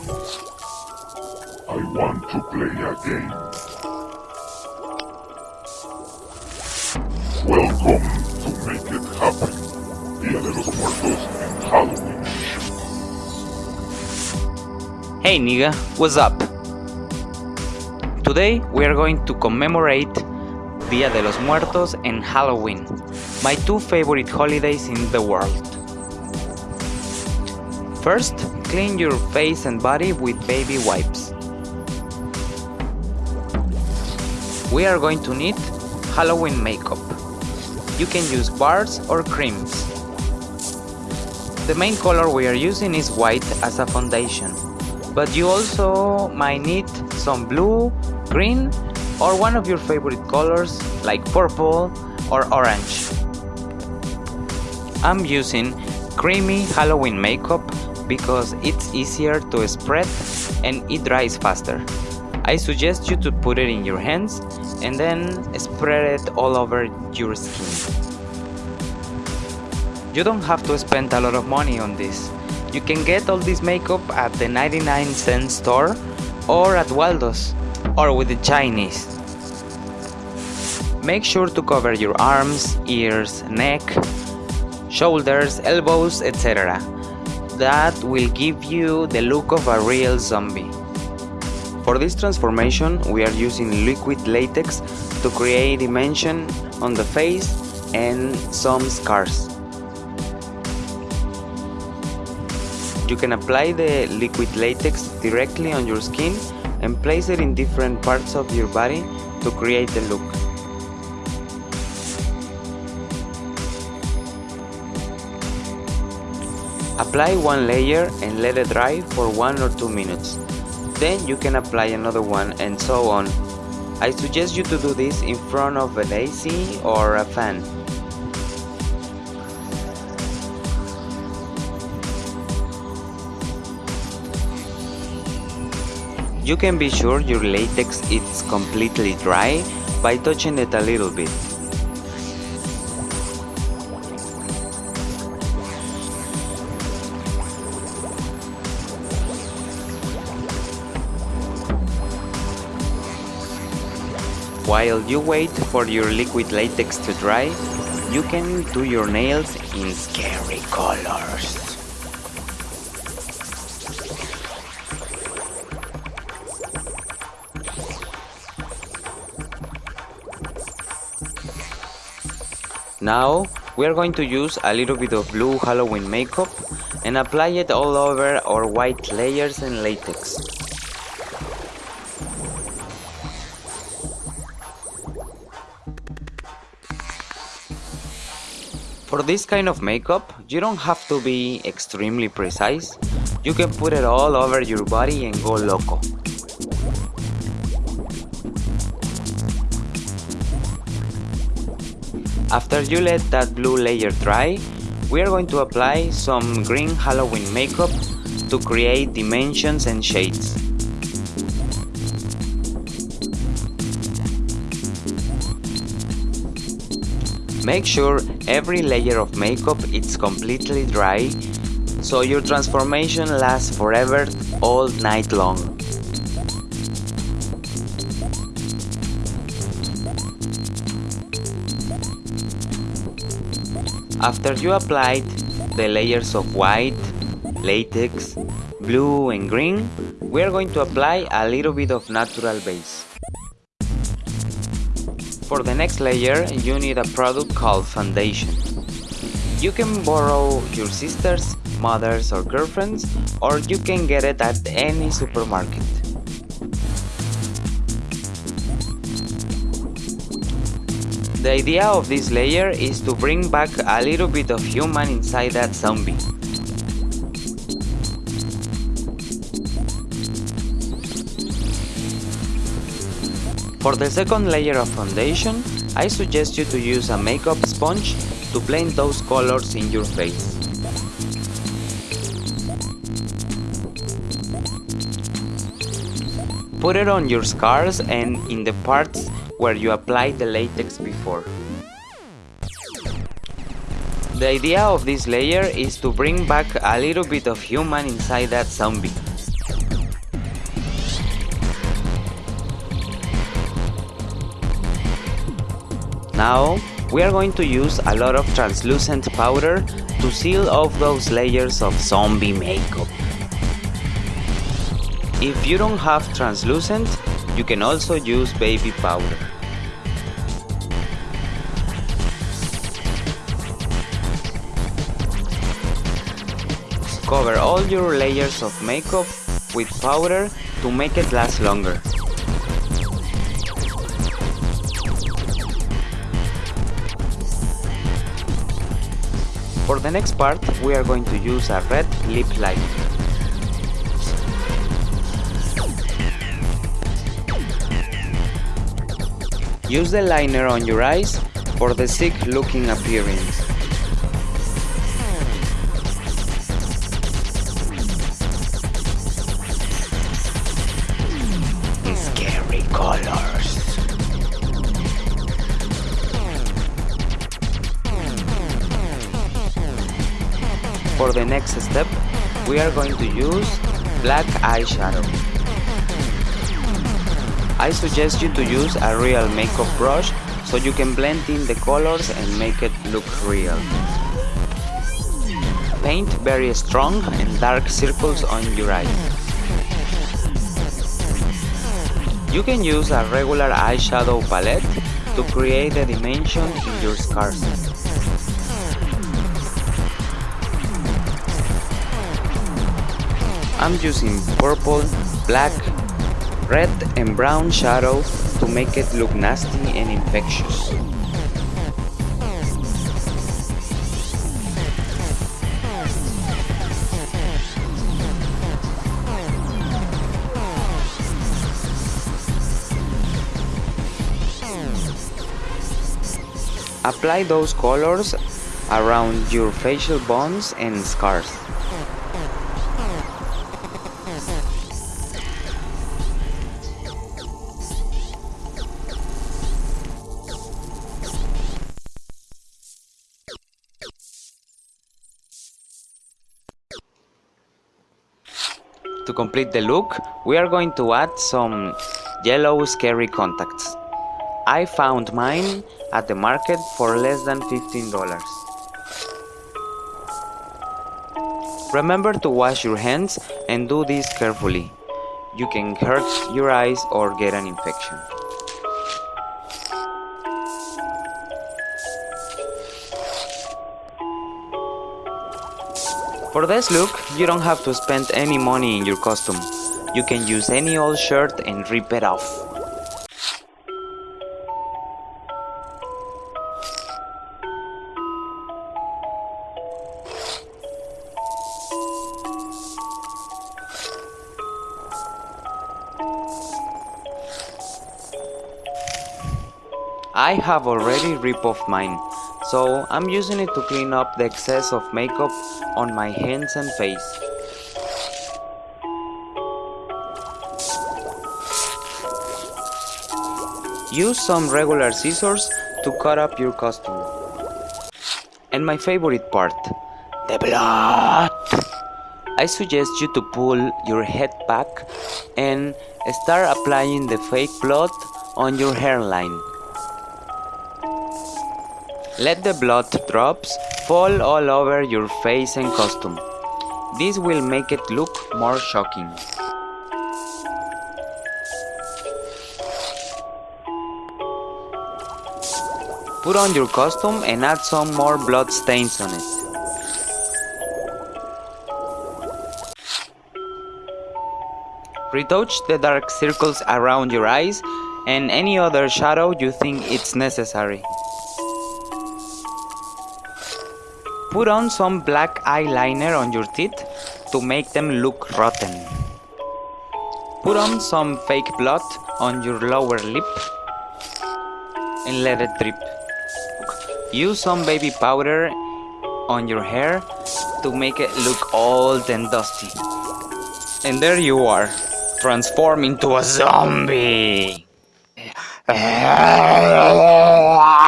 I want to play a game. Welcome to Make It Happen. Día de los Muertos en Halloween. Hey nigga, what's up? Today we are going to commemorate Dia de los Muertos and Halloween, my two favorite holidays in the world. First, clean your face and body with baby wipes. We are going to need Halloween makeup. You can use bars or creams. The main color we are using is white as a foundation, but you also might need some blue, green, or one of your favorite colors like purple or orange. I'm using creamy Halloween makeup because it's easier to spread and it dries faster. I suggest you to put it in your hands and then spread it all over your skin. You don't have to spend a lot of money on this. You can get all this makeup at the 99 cent store or at Waldo's or with the Chinese. Make sure to cover your arms, ears, neck, shoulders, elbows, etc. That will give you the look of a real zombie. For this transformation, we are using liquid latex to create dimension on the face and some scars. You can apply the liquid latex directly on your skin and place it in different parts of your body to create the look. Apply one layer and let it dry for 1 or 2 minutes. Then you can apply another one and so on. I suggest you to do this in front of an AC or a fan. You can be sure your latex is completely dry by touching it a little bit. While you wait for your liquid latex to dry, you can do your nails in scary colors. Now we are going to use a little bit of blue Halloween makeup and apply it all over our white layers and latex. For this kind of makeup, you don't have to be extremely precise. You can put it all over your body and go loco. After you let that blue layer dry, we are going to apply some green Halloween makeup to create dimensions and shades. Make sure every layer of makeup is completely dry so your transformation lasts forever all night long. After you applied the layers of white, latex, blue and green, we are going to apply a little bit of natural base. For the next layer, you need a product called foundation. You can borrow your sister's, mother's or girlfriend's, or you can get it at any supermarket. The idea of this layer is to bring back a little bit of human inside that zombie. For the second layer of foundation, I suggest you to use a makeup sponge to blend those colors in your face. Put it on your scars and in the parts where you applied the latex before. The idea of this layer is to bring back a little bit of human inside that zombie. Now, we are going to use a lot of translucent powder to seal off those layers of zombie makeup. If you don't have translucent, you can also use baby powder. Cover all your layers of makeup with powder to make it last longer. For the next part, we are going to use a red lip liner. Use the liner on your eyes for the sick looking appearance. For the next step, we are going to use black eyeshadow. I suggest you to use a real makeup brush so you can blend in the colors and make it look real. Paint very strong and dark circles on your eyes. You can use a regular eyeshadow palette to create a dimension in your scars. I'm using purple, black, red and brown shadow to make it look nasty and infectious. Apply those colors around your facial bones and scars. To complete the look, we are going to add some yellow scary contacts. I found mine at the market for less than $15. Remember to wash your hands and do this carefully. You can hurt your eyes or get an infection. For this look, you don't have to spend any money in your costume. You can use any old shirt and rip it off. I have already ripped off mine, so I'm using it to clean up the excess of makeup on my hands and face. Use some regular scissors to cut up your costume. And my favorite part, the blood! I suggest you to pull your head back and start applying the fake blood on your hairline. Let the blood drops fall all over your face and costume. This will make it look more shocking. Put on your costume and add some more blood stains on it. Retouch the dark circles around your eyes and any other shadow you think it's necessary. Put on some black eyeliner on your teeth to make them look rotten. Put on some fake blood on your lower lip and let it drip. Use some baby powder on your hair to make it look old and dusty. And there you are, transform into a zombie.